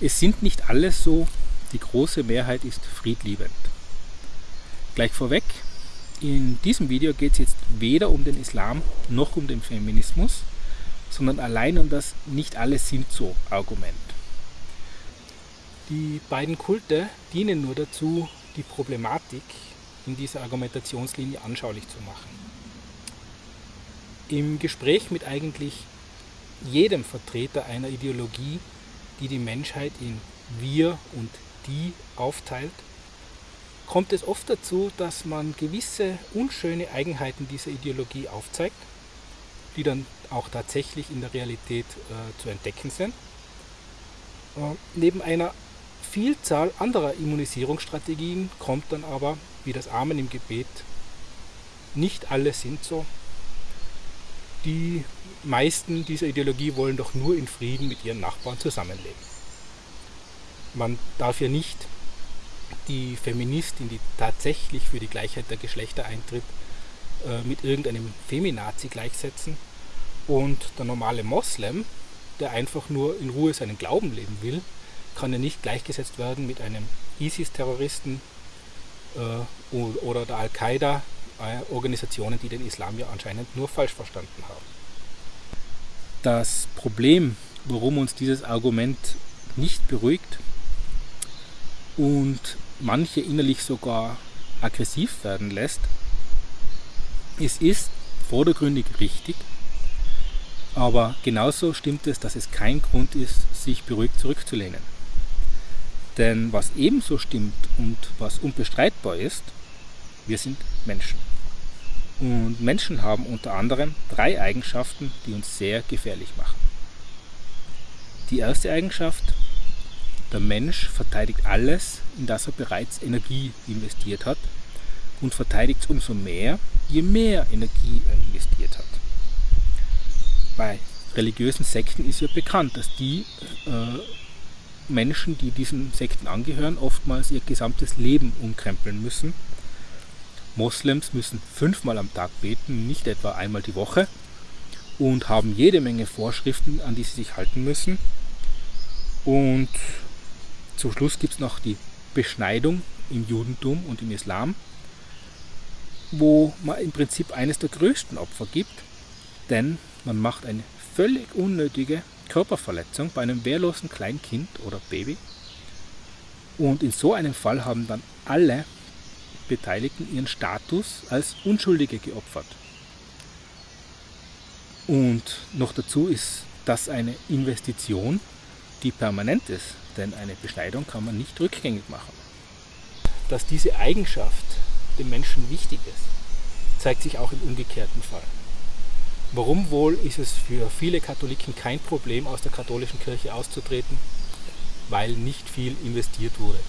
Es sind nicht alle so, die große Mehrheit ist friedliebend. Gleich vorweg, in diesem Video geht es jetzt weder um den Islam noch um den Feminismus, sondern allein um das Nicht alle sind so Argument. Die beiden Kulte dienen nur dazu, die Problematik in dieser Argumentationslinie anschaulich zu machen. Im Gespräch mit eigentlich jedem Vertreter einer Ideologie, die die Menschheit in wir und die aufteilt, kommt es oft dazu, dass man gewisse unschöne Eigenheiten dieser Ideologie aufzeigt, die dann auch tatsächlich in der Realität äh, zu entdecken sind. Äh, neben einer Vielzahl anderer Immunisierungsstrategien kommt dann aber, wie das Amen im Gebet, nicht alle sind so. Die meisten dieser Ideologie wollen doch nur in Frieden mit ihren Nachbarn zusammenleben. Man darf ja nicht die Feministin, die tatsächlich für die Gleichheit der Geschlechter eintritt, äh, mit irgendeinem Feminazi gleichsetzen. Und der normale Moslem, der einfach nur in Ruhe seinen Glauben leben will, kann ja nicht gleichgesetzt werden mit einem ISIS-Terroristen äh, oder der Al-Qaida, Organisationen, die den Islam ja anscheinend nur falsch verstanden haben. Das Problem, warum uns dieses Argument nicht beruhigt und manche innerlich sogar aggressiv werden lässt, es ist vordergründig richtig, aber genauso stimmt es, dass es kein Grund ist, sich beruhigt zurückzulehnen. Denn was ebenso stimmt und was unbestreitbar ist, wir sind Menschen. Und Menschen haben unter anderem drei Eigenschaften, die uns sehr gefährlich machen. Die erste Eigenschaft, der Mensch verteidigt alles, in das er bereits Energie investiert hat und verteidigt es umso mehr, je mehr Energie er investiert hat. Bei religiösen Sekten ist ja bekannt, dass die äh, Menschen, die diesen Sekten angehören, oftmals ihr gesamtes Leben umkrempeln müssen Moslems müssen fünfmal am Tag beten, nicht etwa einmal die Woche und haben jede Menge Vorschriften, an die sie sich halten müssen. Und zum Schluss gibt es noch die Beschneidung im Judentum und im Islam, wo man im Prinzip eines der größten Opfer gibt, denn man macht eine völlig unnötige Körperverletzung bei einem wehrlosen Kleinkind oder Baby. Und in so einem Fall haben dann alle Beteiligten ihren Status als Unschuldige geopfert. Und noch dazu ist das eine Investition, die permanent ist, denn eine Beschneidung kann man nicht rückgängig machen. Dass diese Eigenschaft dem Menschen wichtig ist, zeigt sich auch im umgekehrten Fall. Warum wohl ist es für viele Katholiken kein Problem, aus der katholischen Kirche auszutreten? Weil nicht viel investiert wurde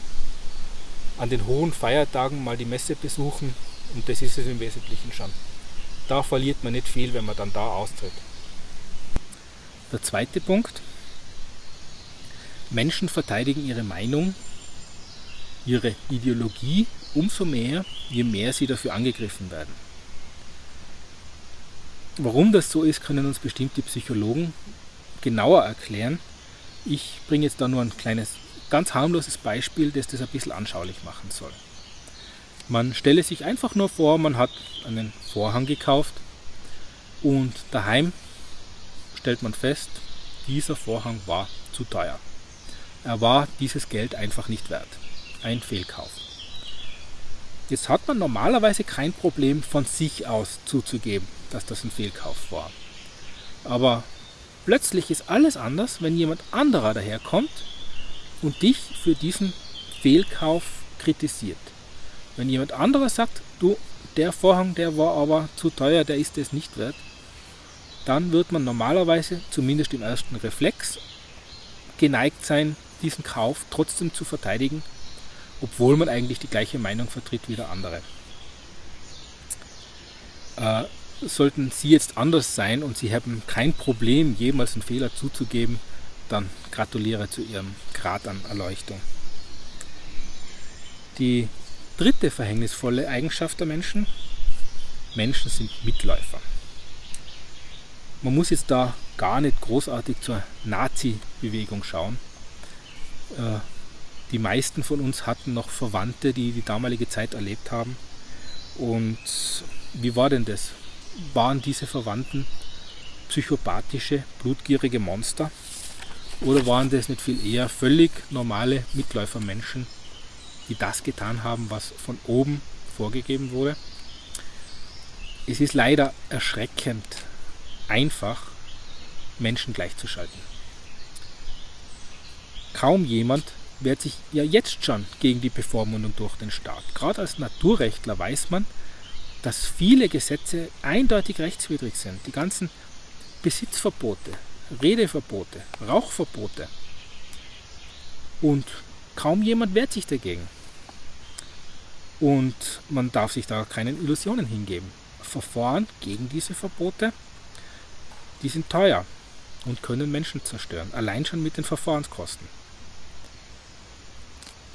an den hohen Feiertagen mal die Messe besuchen und das ist es im Wesentlichen schon. Da verliert man nicht viel, wenn man dann da austritt. Der zweite Punkt. Menschen verteidigen ihre Meinung, ihre Ideologie umso mehr, je mehr sie dafür angegriffen werden. Warum das so ist, können uns bestimmt die Psychologen genauer erklären. Ich bringe jetzt da nur ein kleines ganz harmloses Beispiel, das das ein bisschen anschaulich machen soll. Man stelle sich einfach nur vor, man hat einen Vorhang gekauft und daheim stellt man fest, dieser Vorhang war zu teuer. Er war dieses Geld einfach nicht wert. Ein Fehlkauf. Jetzt hat man normalerweise kein Problem von sich aus zuzugeben, dass das ein Fehlkauf war. Aber plötzlich ist alles anders, wenn jemand anderer daherkommt und dich für diesen Fehlkauf kritisiert. Wenn jemand anderes sagt, du, der Vorhang, der war aber zu teuer, der ist es nicht wert, dann wird man normalerweise, zumindest im ersten Reflex, geneigt sein, diesen Kauf trotzdem zu verteidigen, obwohl man eigentlich die gleiche Meinung vertritt wie der andere. Äh, sollten Sie jetzt anders sein und Sie haben kein Problem, jemals einen Fehler zuzugeben, dann gratuliere zu Ihrem Grad an Erleuchtung. Die dritte verhängnisvolle Eigenschaft der Menschen, Menschen sind Mitläufer. Man muss jetzt da gar nicht großartig zur Nazi-Bewegung schauen. Äh, die meisten von uns hatten noch Verwandte, die die damalige Zeit erlebt haben. Und wie war denn das? Waren diese Verwandten psychopathische, blutgierige Monster? Oder waren das nicht viel eher völlig normale Mitläufermenschen, die das getan haben, was von oben vorgegeben wurde? Es ist leider erschreckend einfach, Menschen gleichzuschalten. Kaum jemand wehrt sich ja jetzt schon gegen die Bevormundung durch den Staat. Gerade als Naturrechtler weiß man, dass viele Gesetze eindeutig rechtswidrig sind. Die ganzen Besitzverbote, Redeverbote, Rauchverbote. Und kaum jemand wehrt sich dagegen. Und man darf sich da keinen Illusionen hingeben. Verfahren gegen diese Verbote, die sind teuer und können Menschen zerstören. Allein schon mit den Verfahrenskosten.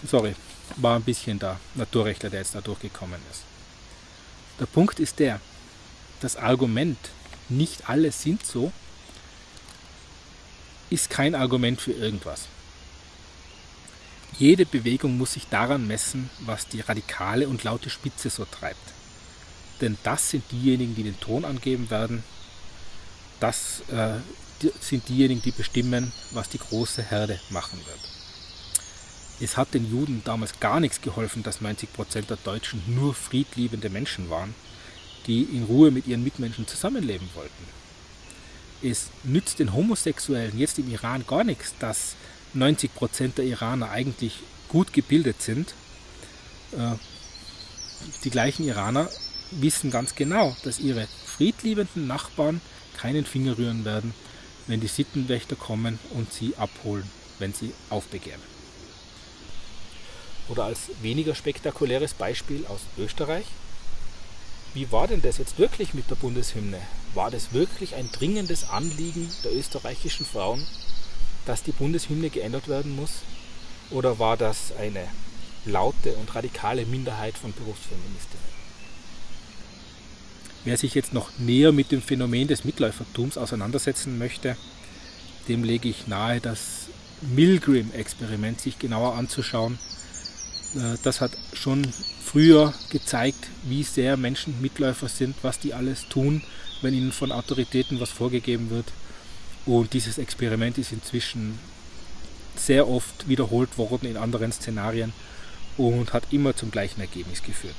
Sorry, war ein bisschen der Naturrechtler, der jetzt da durchgekommen ist. Der Punkt ist der, das Argument, nicht alle sind so, ist kein Argument für irgendwas. Jede Bewegung muss sich daran messen, was die radikale und laute Spitze so treibt. Denn das sind diejenigen, die den Ton angeben werden. Das äh, sind diejenigen, die bestimmen, was die große Herde machen wird. Es hat den Juden damals gar nichts geholfen, dass 90% der Deutschen nur friedliebende Menschen waren, die in Ruhe mit ihren Mitmenschen zusammenleben wollten. Es nützt den Homosexuellen jetzt im Iran gar nichts, dass 90% der Iraner eigentlich gut gebildet sind. Äh, die gleichen Iraner wissen ganz genau, dass ihre friedliebenden Nachbarn keinen Finger rühren werden, wenn die Sittenwächter kommen und sie abholen, wenn sie aufbegehren. Oder als weniger spektakuläres Beispiel aus Österreich. Wie war denn das jetzt wirklich mit der Bundeshymne? War das wirklich ein dringendes Anliegen der österreichischen Frauen, dass die Bundeshymne geändert werden muss? Oder war das eine laute und radikale Minderheit von Berufsfeministinnen? Wer sich jetzt noch näher mit dem Phänomen des Mitläufertums auseinandersetzen möchte, dem lege ich nahe, das Milgram-Experiment sich genauer anzuschauen das hat schon früher gezeigt, wie sehr Menschen Mitläufer sind, was die alles tun, wenn ihnen von Autoritäten was vorgegeben wird. Und dieses Experiment ist inzwischen sehr oft wiederholt worden in anderen Szenarien und hat immer zum gleichen Ergebnis geführt.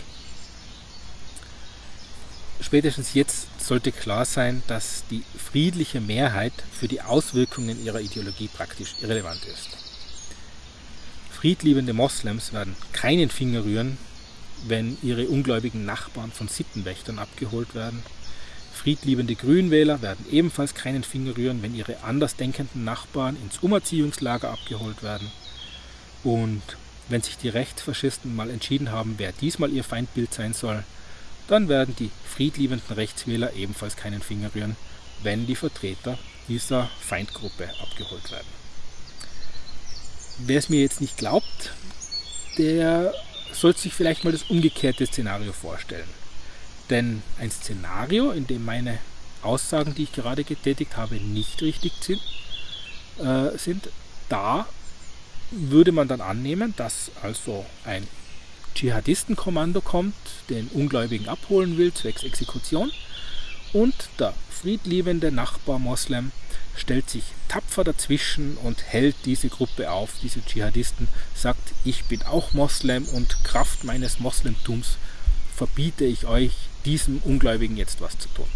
Spätestens jetzt sollte klar sein, dass die friedliche Mehrheit für die Auswirkungen ihrer Ideologie praktisch irrelevant ist. Friedliebende Moslems werden keinen Finger rühren, wenn ihre ungläubigen Nachbarn von Sittenwächtern abgeholt werden. Friedliebende Grünwähler werden ebenfalls keinen Finger rühren, wenn ihre andersdenkenden Nachbarn ins Umerziehungslager abgeholt werden. Und wenn sich die Rechtsfaschisten mal entschieden haben, wer diesmal ihr Feindbild sein soll, dann werden die friedliebenden Rechtswähler ebenfalls keinen Finger rühren, wenn die Vertreter dieser Feindgruppe abgeholt werden. Wer es mir jetzt nicht glaubt, der sollte sich vielleicht mal das umgekehrte Szenario vorstellen. Denn ein Szenario, in dem meine Aussagen, die ich gerade getätigt habe, nicht richtig sind, äh, sind da würde man dann annehmen, dass also ein Dschihadistenkommando kommt, den Ungläubigen abholen will, zwecks Exekution, und der friedliebende Nachbar Moslem stellt sich tapfer dazwischen und hält diese Gruppe auf, diese Dschihadisten, sagt, ich bin auch Moslem und Kraft meines Moslemtums verbiete ich euch, diesem Ungläubigen jetzt was zu tun.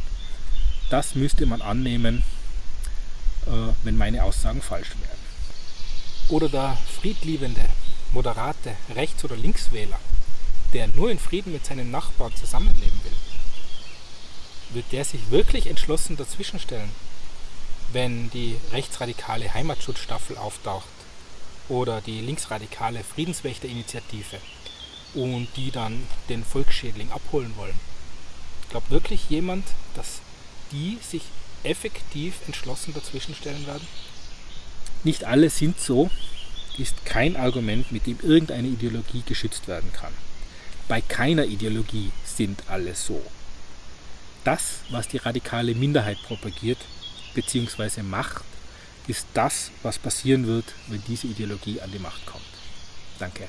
Das müsste man annehmen, äh, wenn meine Aussagen falsch wären. Oder der friedliebende, moderate Rechts- oder Linkswähler, der nur in Frieden mit seinen Nachbarn zusammenleben will, wird der sich wirklich entschlossen dazwischenstellen wenn die rechtsradikale Heimatschutzstaffel auftaucht oder die linksradikale Friedenswächterinitiative und die dann den Volksschädling abholen wollen. Glaubt wirklich jemand, dass die sich effektiv entschlossen dazwischenstellen werden? Nicht alle sind so, ist kein Argument, mit dem irgendeine Ideologie geschützt werden kann. Bei keiner Ideologie sind alle so. Das, was die radikale Minderheit propagiert, bzw. macht, ist das, was passieren wird, wenn diese Ideologie an die Macht kommt. Danke.